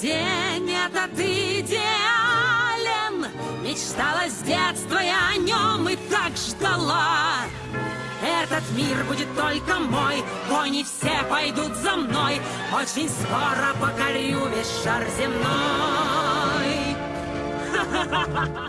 День этот идеален. Мечтала с детства я о нем и так ждала. Этот мир будет только мой Кони все пойдут за мной. Очень скоро покорю весь шар земной.